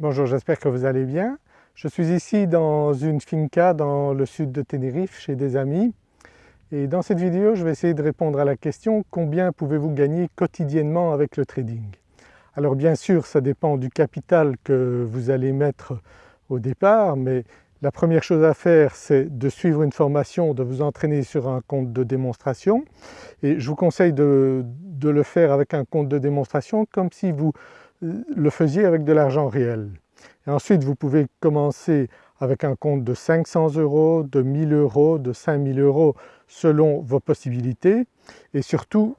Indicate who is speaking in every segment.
Speaker 1: Bonjour, j'espère que vous allez bien. Je suis ici dans une finca dans le sud de Tenerife chez des amis. Et dans cette vidéo je vais essayer de répondre à la question combien pouvez-vous gagner quotidiennement avec le trading? Alors bien sûr ça dépend du capital que vous allez mettre au départ mais la première chose à faire c'est de suivre une formation, de vous entraîner sur un compte de démonstration. Et je vous conseille de, de le faire avec un compte de démonstration comme si vous le faisiez avec de l'argent réel. Et ensuite vous pouvez commencer avec un compte de 500 euros, de 1000 euros, de 5000 euros selon vos possibilités et surtout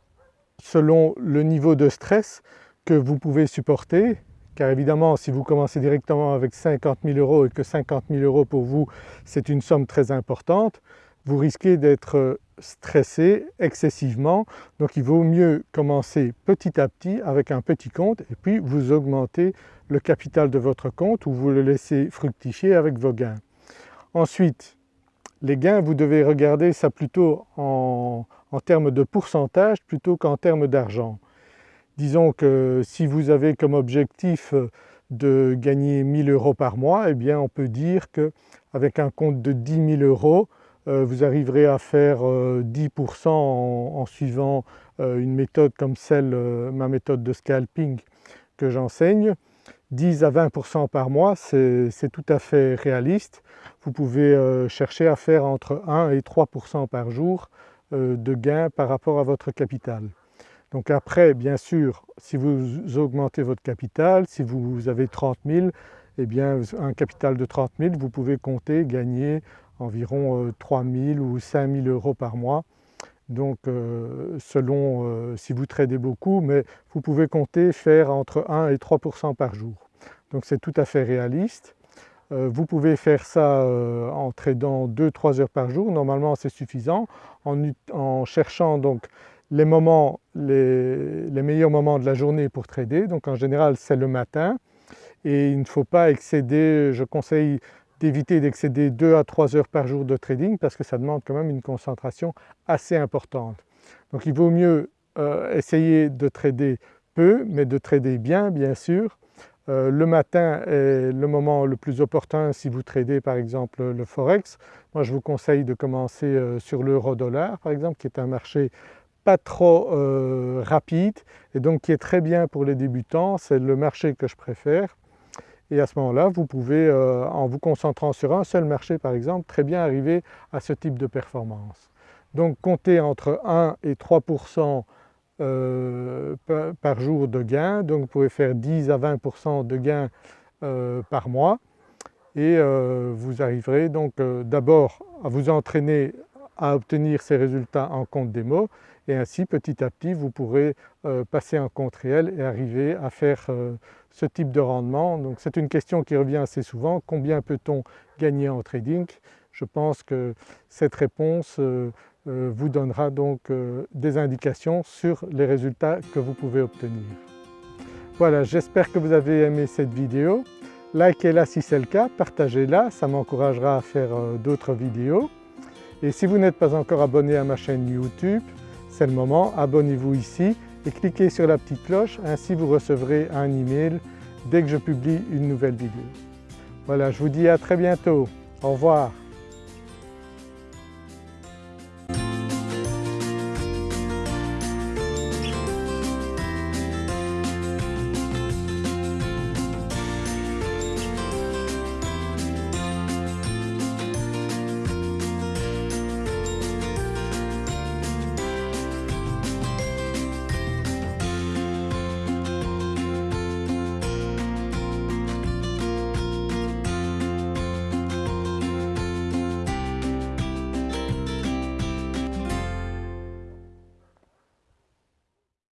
Speaker 1: selon le niveau de stress que vous pouvez supporter car évidemment si vous commencez directement avec 50 000 euros et que 50 000 euros pour vous c'est une somme très importante, vous risquez d'être stressé excessivement donc il vaut mieux commencer petit à petit avec un petit compte et puis vous augmentez le capital de votre compte ou vous le laissez fructifier avec vos gains. Ensuite les gains vous devez regarder ça plutôt en, termes de pourcentage plutôt qu'en termes d'argent. Disons que si vous avez comme objectif de gagner 1000 euros par mois, eh bien on peut dire qu'avec un compte de 10 000 euros, vous arriverez à faire 10% euh, en, suivant euh, une méthode comme celle, ma méthode de scalping que j'enseigne. 10 à 20% par mois c'est tout à fait réaliste. Vous pouvez chercher à faire entre 1 et 3% par jour de gains par rapport à votre capital. Donc après bien sûr si vous augmentez votre capital, si vous avez 30 000, eh bien un capital de 30 000 vous pouvez compter gagner environ 3 euh, 000 ou 5 000 euros par mois. Donc euh, selon euh, si vous tradez beaucoup, mais vous pouvez compter faire entre 1 et 3% par jour. Donc c'est tout à fait réaliste. vous pouvez faire ça en tradant 2-3 heures par jour, normalement c'est suffisant, en, cherchant donc les moments, les, les, meilleurs moments de la journée pour trader, donc en général c'est le matin et il ne faut pas excéder, je conseille d'éviter d'excéder 2 à 3 heures par jour de trading parce que ça demande quand même une concentration assez importante. Donc il vaut mieux euh, essayer de trader peu mais de trader bien bien sûr. Euh, le matin est le moment le plus opportun si vous tradez par exemple le forex. Moi je vous conseille de commencer euh, sur l'euro dollar par exemple qui est un marché pas trop rapide et donc qui est très bien pour les débutants, c'est le marché que je préfère et à ce moment-là vous pouvez euh, en vous concentrant sur un seul marché par exemple très bien arriver à ce type de performance. Donc comptez entre 1 et 3% euh, par jour de gain, donc vous pouvez faire 10 à 20% de gains euh, par mois et vous arriverez donc d'abord à vous entraîner à obtenir ces résultats en compte démo et ainsi petit à petit vous pourrez passer en compte réel et arriver à faire ce type de rendement. Donc c'est une question qui revient assez souvent, combien peut-on gagner en trading? Je pense que cette réponse euh, euh, vous donnera donc euh, des indications sur les résultats que vous pouvez obtenir. Voilà, j'espère que vous avez aimé cette vidéo. Likez-la si c'est le cas, partagez-la, ça m'encouragera à faire d'autres vidéos. Et si vous n'êtes pas encore abonné à ma chaîne YouTube, c'est le moment, abonnez-vous ici et cliquez sur la petite cloche, ainsi vous recevrez un email dès que je publie une nouvelle vidéo. Voilà, je vous dis à très bientôt. Au revoir.